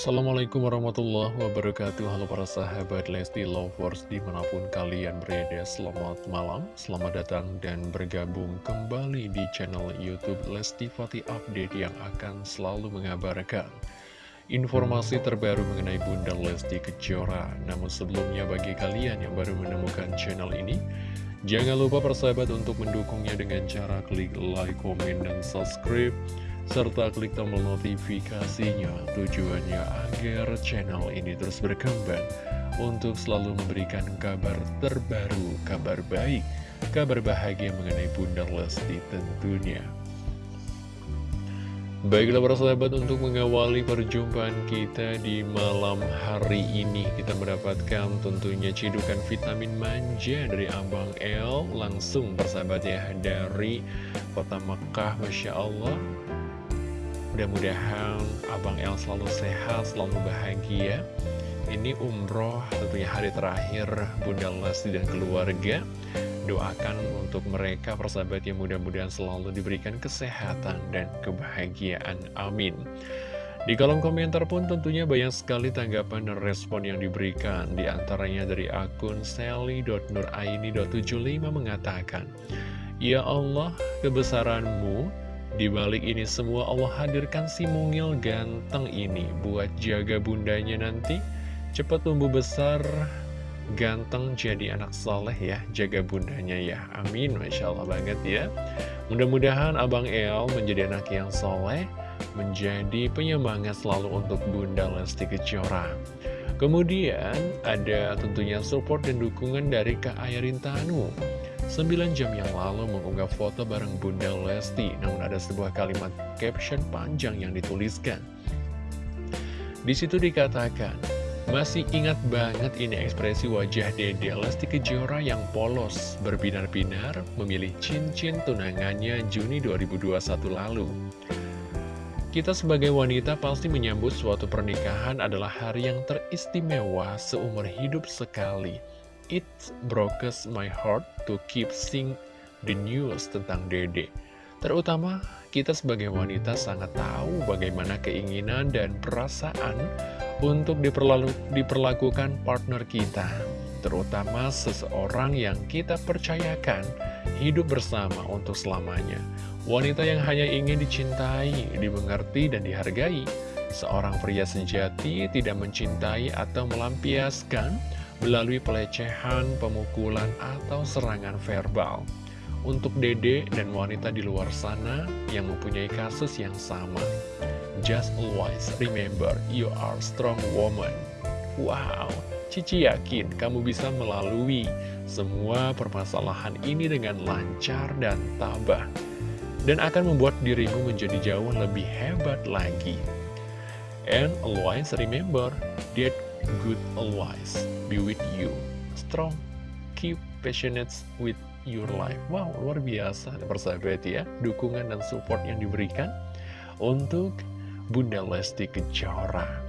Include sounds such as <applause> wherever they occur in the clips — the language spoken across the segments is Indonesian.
Assalamualaikum warahmatullahi wabarakatuh. Halo para sahabat Lesti Lovers di mana pun kalian berada Selamat malam, selamat datang dan bergabung kembali di channel Youtube Lesti Fatih Update Yang akan selalu mengabarkan informasi terbaru mengenai Bunda Lesti Kejora. Namun sebelumnya bagi kalian yang baru menemukan channel ini Jangan lupa persahabat untuk mendukungnya dengan cara klik like, komen, dan subscribe serta klik tombol notifikasinya tujuannya agar channel ini terus berkembang untuk selalu memberikan kabar terbaru, kabar baik, kabar bahagia mengenai Bunda Lesti tentunya. Baiklah para sahabat untuk mengawali perjumpaan kita di malam hari ini Kita mendapatkan tentunya cidukan vitamin manja dari Abang El Langsung persahabat ya dari kota Mekah Masya Allah Mudah-mudahan Abang El selalu sehat, selalu bahagia. Ini umroh tentunya hari terakhir Bunda Lesti dan keluarga. Doakan untuk mereka persahabat yang mudah-mudahan selalu diberikan kesehatan dan kebahagiaan. Amin. Di kolom komentar pun tentunya banyak sekali tanggapan dan respon yang diberikan. Di antaranya dari akun sally.nuraini.75 mengatakan Ya Allah, kebesaranmu di balik ini semua Allah hadirkan si mungil ganteng ini buat jaga bundanya nanti. Cepat tumbuh besar ganteng jadi anak soleh ya jaga bundanya ya. Amin Masya Allah banget ya. Mudah-mudahan Abang El menjadi anak yang soleh menjadi penyemangat selalu untuk Bunda Lesti Kejora. Kemudian ada tentunya support dan dukungan dari Kak Ayarin Tanu 9 jam yang lalu mengunggah foto bareng Bunda Lesti Namun ada sebuah kalimat caption panjang yang dituliskan. Di situ dikatakan Masih ingat banget ini ekspresi wajah Dede Lesti Kejora yang polos Berbinar-binar memilih cincin tunangannya Juni 2021 lalu. Kita sebagai wanita pasti menyambut suatu pernikahan adalah hari yang teristimewa seumur hidup sekali It broke my heart to keep seeing the news tentang Dede. Terutama kita sebagai wanita sangat tahu bagaimana keinginan dan perasaan untuk diperlakukan partner kita. Terutama seseorang yang kita percayakan hidup bersama untuk selamanya. Wanita yang hanya ingin dicintai, dimengerti, dan dihargai. Seorang pria sejati tidak mencintai atau melampiaskan melalui pelecehan, pemukulan, atau serangan verbal. Untuk dede dan wanita di luar sana yang mempunyai kasus yang sama, just always remember you are strong woman. Wow, Cici yakin kamu bisa melalui semua permasalahan ini dengan lancar dan tabah. Dan akan membuat dirimu menjadi jauh lebih hebat lagi. And always remember that good always be with you. Strong, keep passionate with your life. Wow, luar biasa persahabat ya. Dukungan dan support yang diberikan untuk Bunda Lesti Kejora.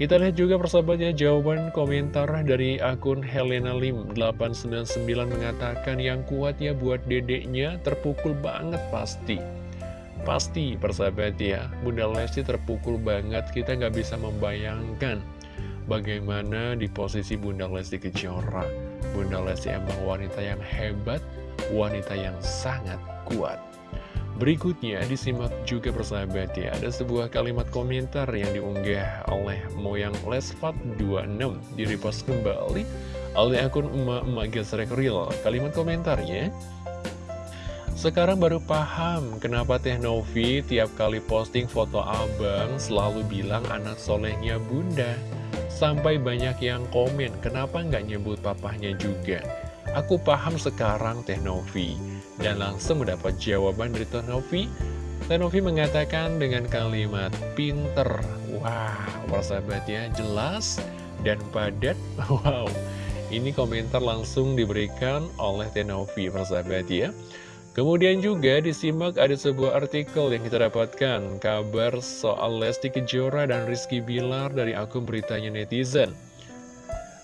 Kita lihat juga persahabatnya jawaban komentar dari akun Helena Lim 899 mengatakan yang kuat ya buat dedeknya terpukul banget pasti. Pasti persahabat ya, Bunda Lesti terpukul banget kita nggak bisa membayangkan bagaimana di posisi Bunda Lesti Kejora. Bunda Lesti emang wanita yang hebat, wanita yang sangat kuat. Berikutnya disimak juga persahabat ya, ada sebuah kalimat komentar yang diunggah oleh Moyang Lesfat 26 di repost kembali oleh akun emak-emak gesrek real. Kalimat komentarnya, sekarang baru paham kenapa Teh Novi tiap kali posting foto abang selalu bilang anak solehnya bunda. Sampai banyak yang komen, kenapa nggak nyebut papahnya juga? Aku paham sekarang Teh Novi. Dan langsung mendapat jawaban dari Teh Novi. Teh Novi mengatakan dengan kalimat pinter. Wah, persahabatnya jelas dan padat. <laughs> Wow, ini komentar langsung diberikan oleh Teh Novi, persahabat ya. Kemudian juga disimak ada sebuah artikel yang kita dapatkan Kabar soal Lesti Kejora dan Rizky Bilar dari akun beritanya netizen.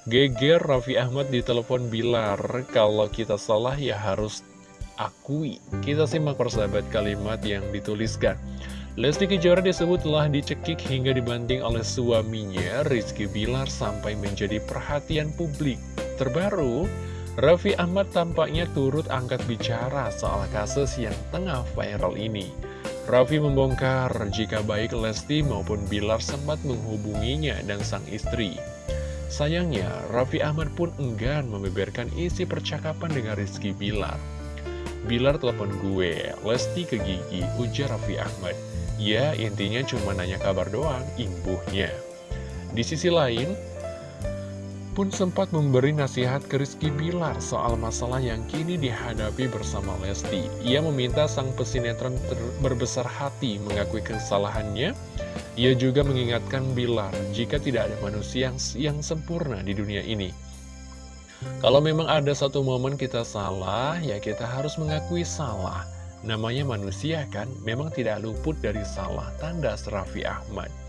Geger Raffi Ahmad di telepon Bilar Kalau kita salah ya harus akui. Kita simak persahabat kalimat yang dituliskan. Lesti Kejora disebut telah dicekik hingga dibanting oleh suaminya Rizky Bilar sampai menjadi perhatian publik. Terbaru, Raffi Ahmad tampaknya turut angkat bicara soal kasus yang tengah viral ini. Raffi membongkar jika baik Lesti maupun Bilar sempat menghubunginya dan sang istri. Sayangnya, Raffi Ahmad pun enggan membeberkan isi percakapan dengan Rizky Bilar. Bilar telepon gue, Lesti ke Gigi, ujar Raffi Ahmad. Ya, intinya cuma nanya kabar doang, imbuhnya. Di sisi lain, pun sempat memberi nasihat ke Rizky Bilar soal masalah yang kini dihadapi bersama Lesti. Ia meminta sang pesinetron berbesar hati mengakui kesalahannya. Ia juga mengingatkan Bilar jika tidak ada manusia yang, yang sempurna di dunia ini. Kalau memang ada satu momen kita salah, ya kita harus mengakui salah. Namanya manusia kan, memang tidak luput dari salah, tanda Raffi Ahmad.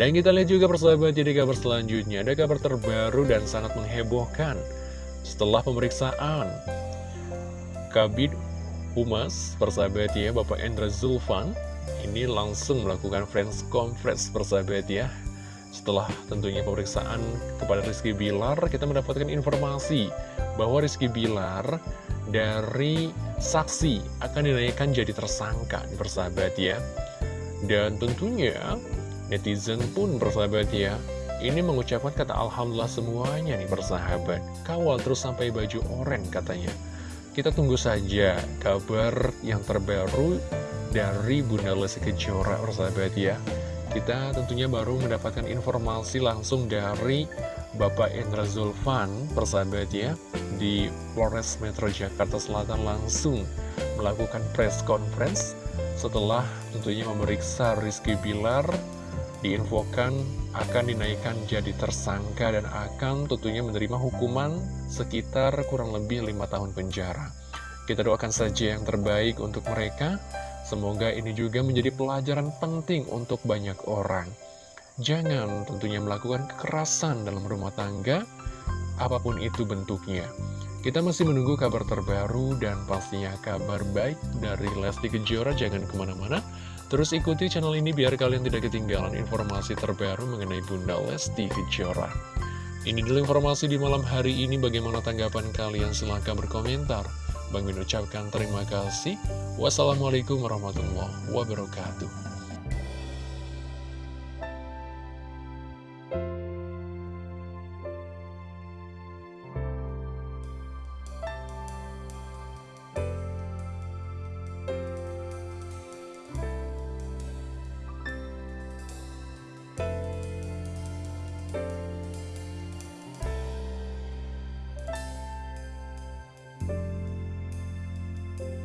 Dan kita lihat juga persahabat jadi kabar selanjutnya, ada kabar terbaru dan sangat menghebohkan. Setelah pemeriksaan, Kabid Humas, persahabat ya, Bapak Endra Zulfan, ini langsung melakukan friends conference persahabat ya. Setelah tentunya pemeriksaan kepada Rizky Bilar, kita mendapatkan informasi bahwa Rizky Bilar dari saksi akan dinaikkan jadi tersangka persahabat ya dan tentunya netizen pun persahabat ya. Ini mengucapkan kata Alhamdulillah semuanya nih persahabat kawal terus sampai baju oren katanya. Kita tunggu saja kabar yang terbaru dari Bunda Lesti Kejora persahabat ya. Kita tentunya baru mendapatkan informasi langsung dari Bapak Indra Zulfan, persahabat ya, di Polres Metro Jakarta Selatan langsung melakukan press conference setelah tentunya memeriksa Rizky Bilar, diinfokan akan dinaikkan jadi tersangka dan akan tentunya menerima hukuman sekitar kurang lebih lima tahun penjara. Kita doakan saja yang terbaik untuk mereka, semoga ini juga menjadi pelajaran penting untuk banyak orang. Jangan tentunya melakukan kekerasan dalam rumah tangga, apa pun itu bentuknya. Kita masih menunggu kabar terbaru dan pastinya kabar baik dari Lesti Kejora. Jangan ke mana-mana, terus ikuti channel ini biar kalian tidak ketinggalan informasi terbaru mengenai Bunda Lesti Kejora. Ini dulu informasi di malam hari ini, bagaimana tanggapan kalian? Silahkan berkomentar. Bang Min ucapkan terima kasih. Wassalamualaikum warahmatullahi wabarakatuh.